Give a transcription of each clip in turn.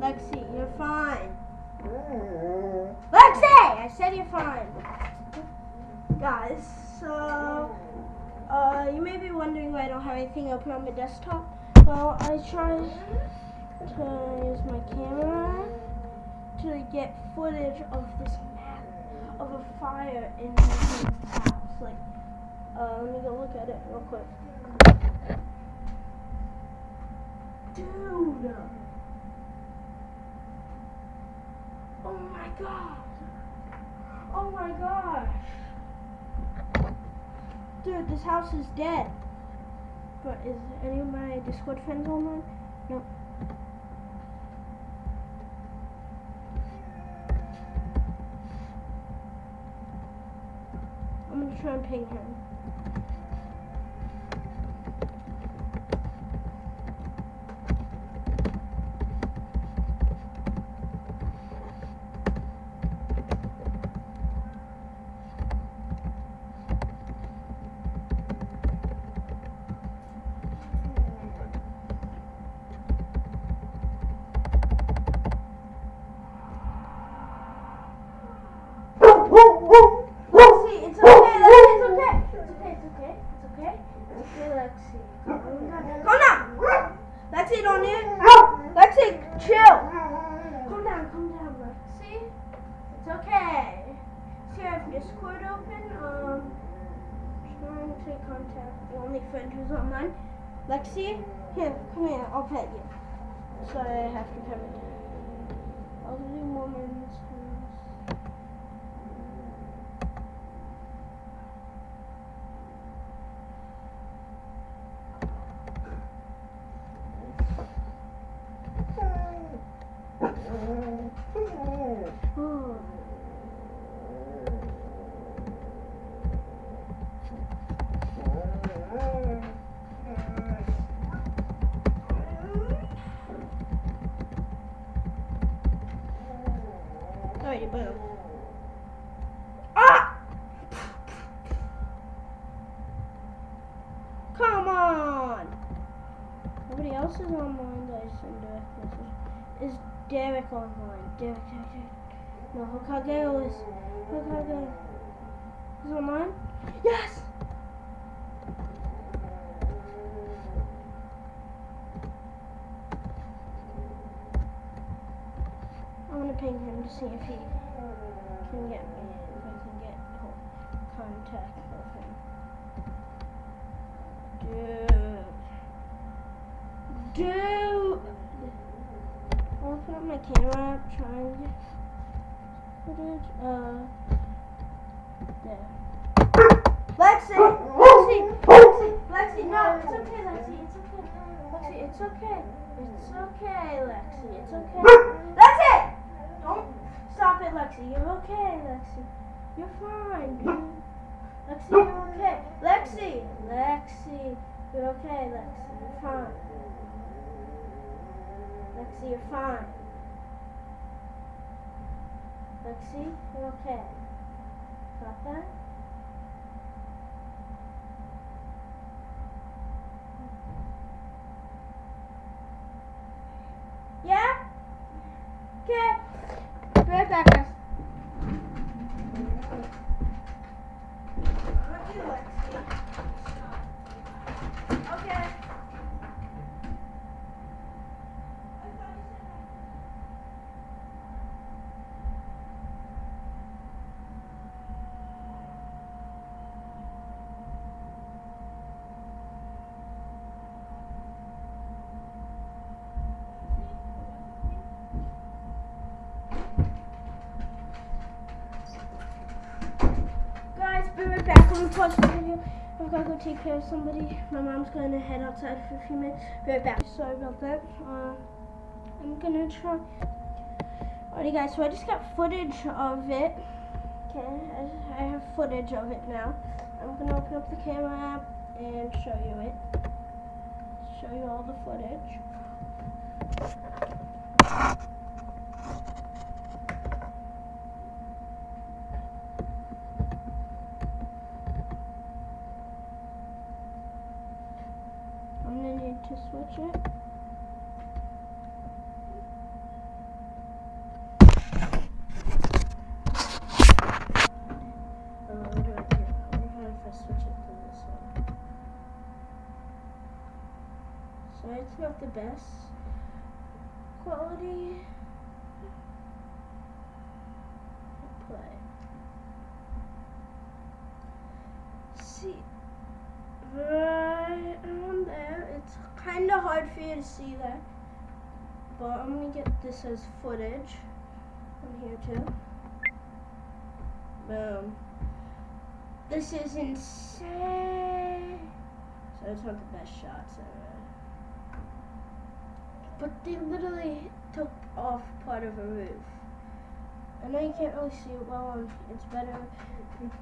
Lexi, you're fine. Lexi! I said you're fine. Guys, so uh, you may be wondering why I don't have anything open on my desktop. Well, I tried to use my camera to get footage of this map of a fire in my house. Like, uh, let me go look at it real quick. Dude! Oh my god! Oh my gosh! Dude, this house is dead. But is any of my Discord friends online? No. I'm gonna try and ping him. Lexi, it's okay, Lexi, it's okay. It's okay, it's okay, it's okay. It's okay, Lexi. Calm down. Calm down! Lexi, don't need Lexi, chill. Calm down, calm down, Lexi. It's okay. See, I have Discord open. Um, trying to contact the only friend who's online. Lexi, here, come here, I'll pet you. So I have to pet. I'll do woman's house. Oh. Alrighty, boom. Ah! Come on! Nobody else is online that I send direct message. Is Derek online? Derek, Derek, Derek. No, Hokage is. Hokage. Is online? Yes! I'm gonna ping him to see if he can get me, if I can get contact with him. Dude. Dude! I'll put up my camera, try and get footage. Uh, there. Lexi! Lexi! Lexi! Lexi! No, it's okay, Lexi. It's okay. Lexi, it's okay. It's okay, Lexi. It's okay. Lexi! Stop it, Lexi. You're okay, Lexi. You're fine. Lexi, you're okay. Lexi! Lexi! You're okay, Lexi. You're fine. Lexi, you're fine. Lexi, you're okay. Got that? Yeah? Okay. Back, guys. Okay. Guys, be pause the video. I've gotta go take care of somebody. My mom's gonna head outside for a few minutes. Be right back. Sorry about that. Uh, I'm gonna try. Alrighty, guys. So I just got footage of it. Okay, I, have footage of it now. I'm gonna open up the camera app and show you it. Show you all the footage. I'm gonna need to switch it. Best quality. Play. See, right around there. It's kind of hard for you to see that, but I'm gonna get this as footage on here too. Boom. This is insane. So it's not the best shots ever. But they literally took off part of a roof. I know you can't really see it well it's better. Let's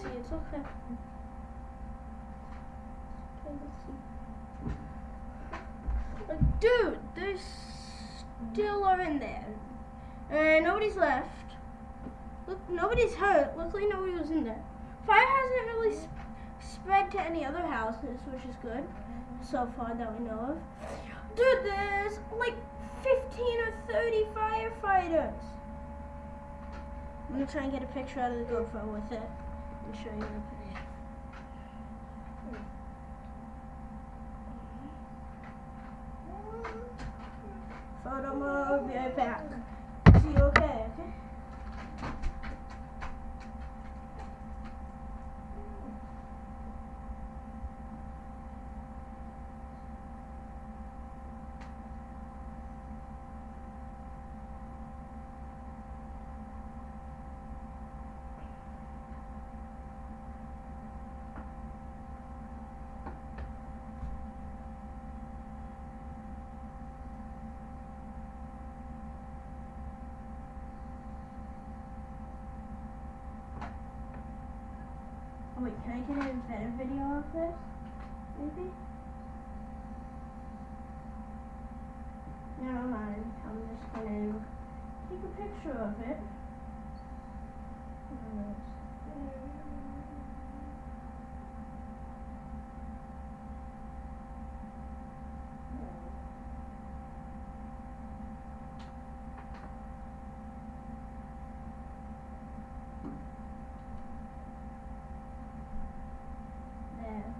see, it's okay. Like, dude, they still are in there. And nobody's left. Look, nobody's hurt. Luckily, nobody was in there. Fire hasn't really sp spread to any other houses, which is good so far that we know of. Dude, there's like 15 or 30 firefighters. I'm gonna try and get a picture out of the GoPro with it and show you the picture. Photo mode, be right back. See you okay, okay? Wait, can I get a better video of this? Maybe? Never mind. I'm just gonna take a picture of it. There.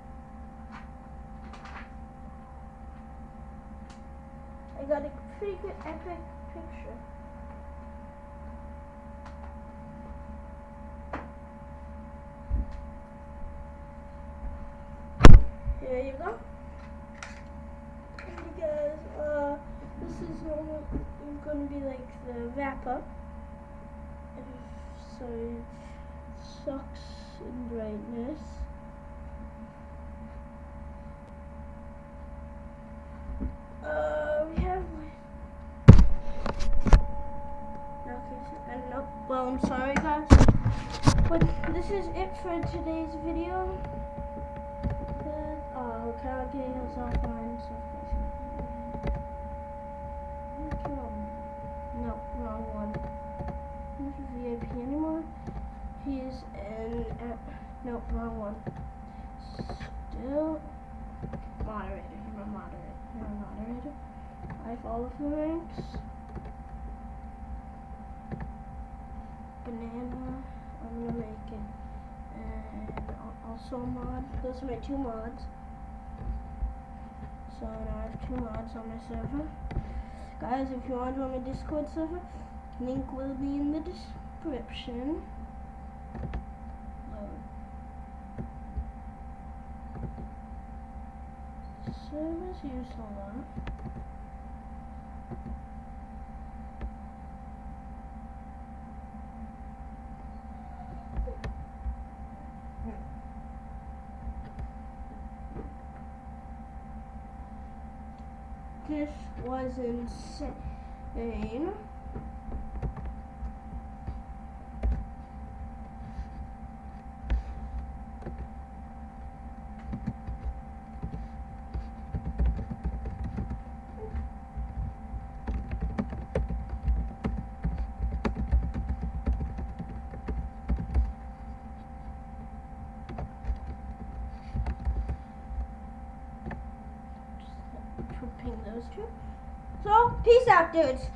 I got a pretty good epic picture. Here you go. Guys, uh, this is going to be like the wrap up. So it sucks in brightness. This is it for today's video. Uh, oh, Hokage is offline, so. No, wrong one. He's VIP anymore. He's in. Uh, nope, wrong one. Still moderator. He's my moderator. You're a moderator. I follow the ranks. Banana. I'm gonna make it. And al- also mod. Those are my two mods. So now I have two mods on my server. Guys, if you want to join my Discord server, link will be in the description. Load. Servers a lot. This was insane. Just ping those two. So, peace out, dudes.